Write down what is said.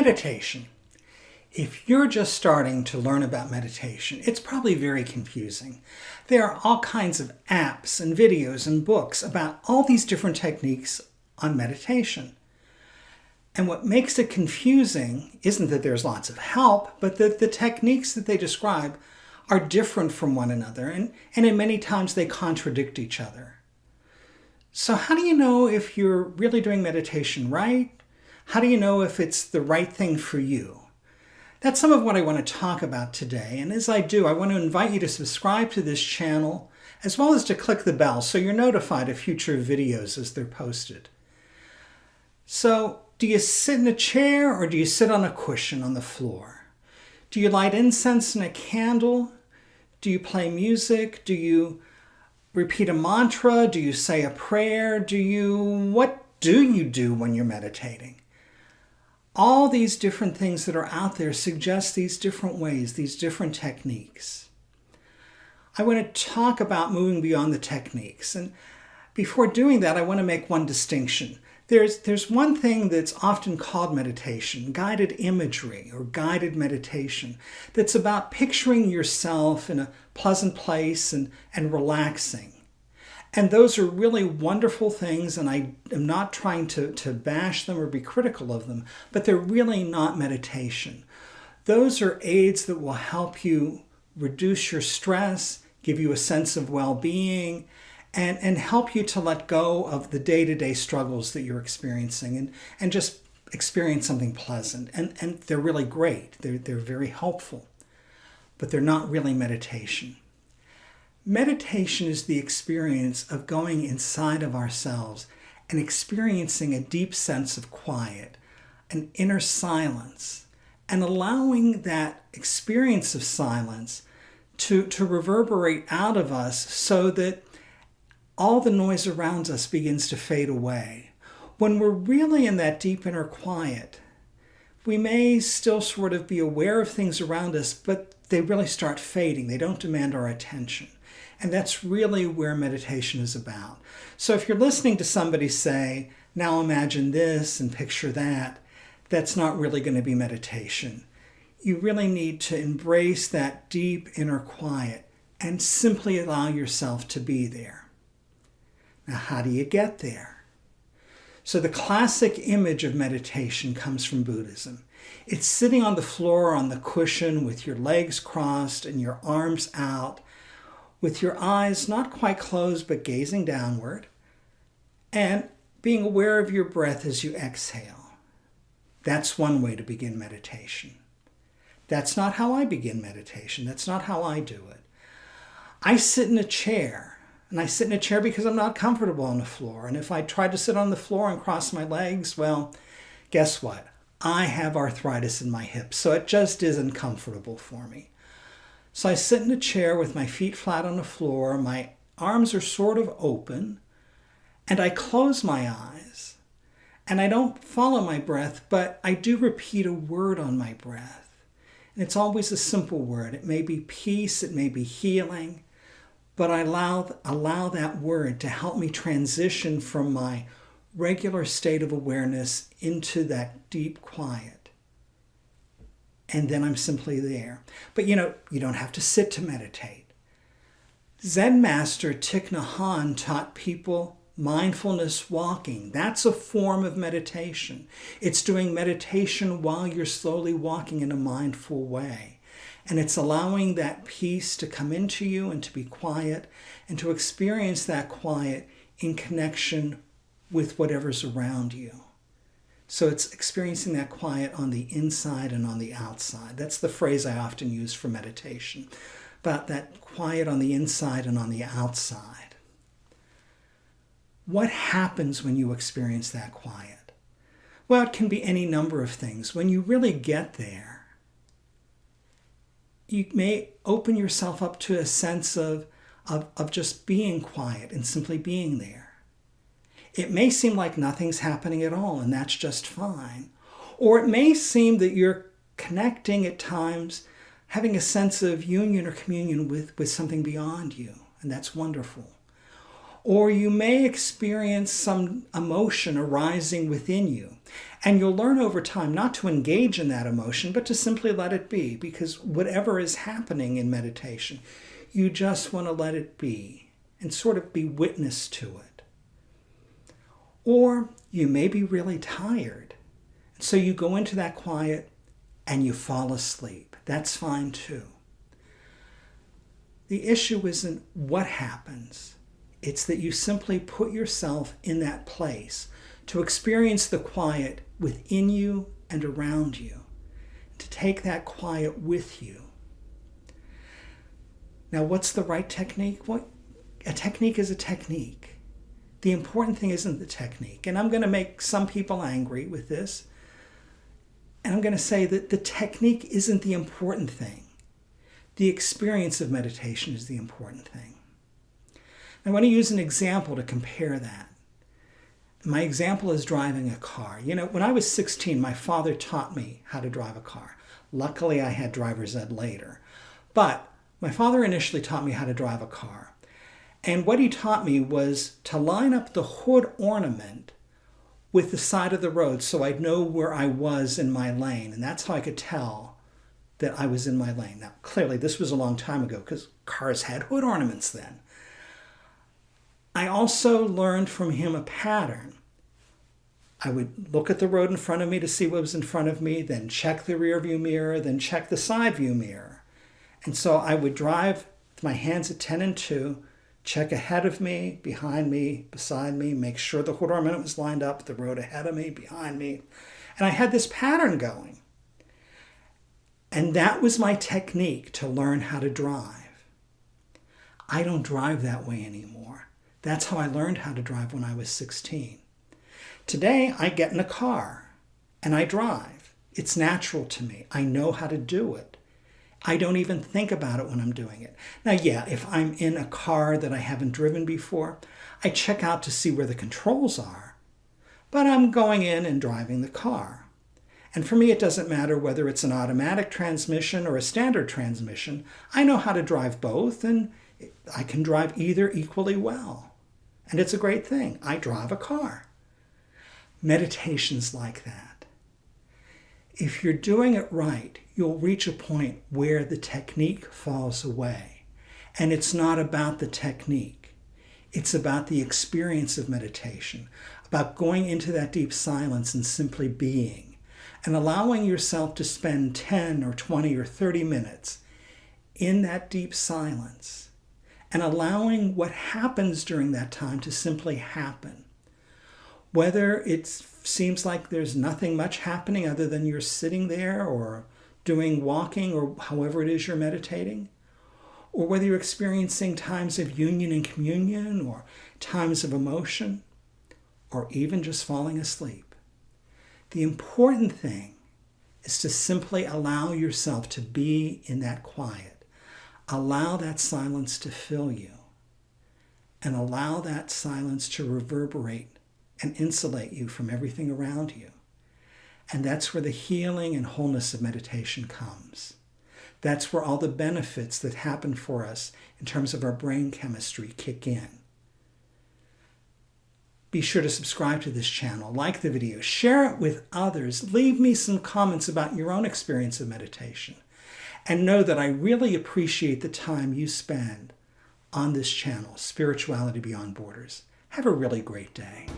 Meditation. If you're just starting to learn about meditation, it's probably very confusing. There are all kinds of apps and videos and books about all these different techniques on meditation. And what makes it confusing isn't that there's lots of help, but that the techniques that they describe are different from one another, and, and in many times they contradict each other. So how do you know if you're really doing meditation right how do you know if it's the right thing for you? That's some of what I want to talk about today. And as I do, I want to invite you to subscribe to this channel, as well as to click the bell so you're notified of future videos as they're posted. So, do you sit in a chair or do you sit on a cushion on the floor? Do you light incense and a candle? Do you play music? Do you repeat a mantra? Do you say a prayer? Do you, what do you do when you're meditating? All these different things that are out there suggest these different ways, these different techniques. I want to talk about moving beyond the techniques. And before doing that, I want to make one distinction. There's, there's one thing that's often called meditation, guided imagery or guided meditation, that's about picturing yourself in a pleasant place and, and relaxing. And those are really wonderful things, and I am not trying to, to bash them or be critical of them, but they're really not meditation. Those are aids that will help you reduce your stress, give you a sense of well-being, and, and help you to let go of the day-to-day struggles that you're experiencing and, and just experience something pleasant. And, and they're really great. They're, they're very helpful, but they're not really meditation. Meditation is the experience of going inside of ourselves and experiencing a deep sense of quiet, an inner silence, and allowing that experience of silence to, to reverberate out of us so that all the noise around us begins to fade away. When we're really in that deep inner quiet, we may still sort of be aware of things around us, but they really start fading. They don't demand our attention. And that's really where meditation is about. So if you're listening to somebody say, now imagine this and picture that, that's not really going to be meditation. You really need to embrace that deep inner quiet and simply allow yourself to be there. Now, how do you get there? So the classic image of meditation comes from Buddhism. It's sitting on the floor on the cushion with your legs crossed and your arms out with your eyes not quite closed but gazing downward, and being aware of your breath as you exhale. That's one way to begin meditation. That's not how I begin meditation. That's not how I do it. I sit in a chair, and I sit in a chair because I'm not comfortable on the floor. And if I try to sit on the floor and cross my legs, well, guess what? I have arthritis in my hips, so it just isn't comfortable for me. So I sit in a chair with my feet flat on the floor, my arms are sort of open, and I close my eyes. And I don't follow my breath, but I do repeat a word on my breath. And it's always a simple word. It may be peace, it may be healing, but I allow, allow that word to help me transition from my regular state of awareness into that deep quiet and then I'm simply there. But you know, you don't have to sit to meditate. Zen master Thich Nhat Hanh taught people mindfulness walking. That's a form of meditation. It's doing meditation while you're slowly walking in a mindful way. And it's allowing that peace to come into you and to be quiet and to experience that quiet in connection with whatever's around you. So it's experiencing that quiet on the inside and on the outside. That's the phrase I often use for meditation, about that quiet on the inside and on the outside. What happens when you experience that quiet? Well, it can be any number of things. When you really get there, you may open yourself up to a sense of, of, of just being quiet and simply being there. It may seem like nothing's happening at all, and that's just fine. Or it may seem that you're connecting at times, having a sense of union or communion with, with something beyond you, and that's wonderful. Or you may experience some emotion arising within you. And you'll learn over time not to engage in that emotion, but to simply let it be, because whatever is happening in meditation, you just want to let it be and sort of be witness to it. Or you may be really tired. So you go into that quiet and you fall asleep. That's fine too. The issue isn't what happens, it's that you simply put yourself in that place to experience the quiet within you and around you, to take that quiet with you. Now, what's the right technique? What a technique is a technique. The important thing isn't the technique. And I'm going to make some people angry with this. And I'm going to say that the technique isn't the important thing. The experience of meditation is the important thing. I want to use an example to compare that. My example is driving a car. You know, when I was 16, my father taught me how to drive a car. Luckily, I had driver's ed later. But my father initially taught me how to drive a car. And what he taught me was to line up the hood ornament with the side of the road so I'd know where I was in my lane. And that's how I could tell that I was in my lane. Now, clearly, this was a long time ago because cars had hood ornaments then. I also learned from him a pattern. I would look at the road in front of me to see what was in front of me, then check the rear view mirror, then check the side view mirror. And so I would drive with my hands at 10 and 2, check ahead of me, behind me, beside me, make sure the hood ornament was lined up, the road ahead of me, behind me. And I had this pattern going. And that was my technique to learn how to drive. I don't drive that way anymore. That's how I learned how to drive when I was 16. Today, I get in a car and I drive. It's natural to me. I know how to do it. I don't even think about it when I'm doing it. Now, yeah, if I'm in a car that I haven't driven before, I check out to see where the controls are. But I'm going in and driving the car. And for me, it doesn't matter whether it's an automatic transmission or a standard transmission. I know how to drive both, and I can drive either equally well. And it's a great thing. I drive a car. Meditation's like that. If you're doing it right, you'll reach a point where the technique falls away. And it's not about the technique. It's about the experience of meditation, about going into that deep silence and simply being and allowing yourself to spend 10 or 20 or 30 minutes in that deep silence and allowing what happens during that time to simply happen. Whether it seems like there's nothing much happening other than you're sitting there or doing walking or however it is you're meditating, or whether you're experiencing times of union and communion or times of emotion, or even just falling asleep. The important thing is to simply allow yourself to be in that quiet. Allow that silence to fill you and allow that silence to reverberate and insulate you from everything around you. And that's where the healing and wholeness of meditation comes. That's where all the benefits that happen for us in terms of our brain chemistry kick in. Be sure to subscribe to this channel, like the video, share it with others, leave me some comments about your own experience of meditation, and know that I really appreciate the time you spend on this channel, Spirituality Beyond Borders. Have a really great day.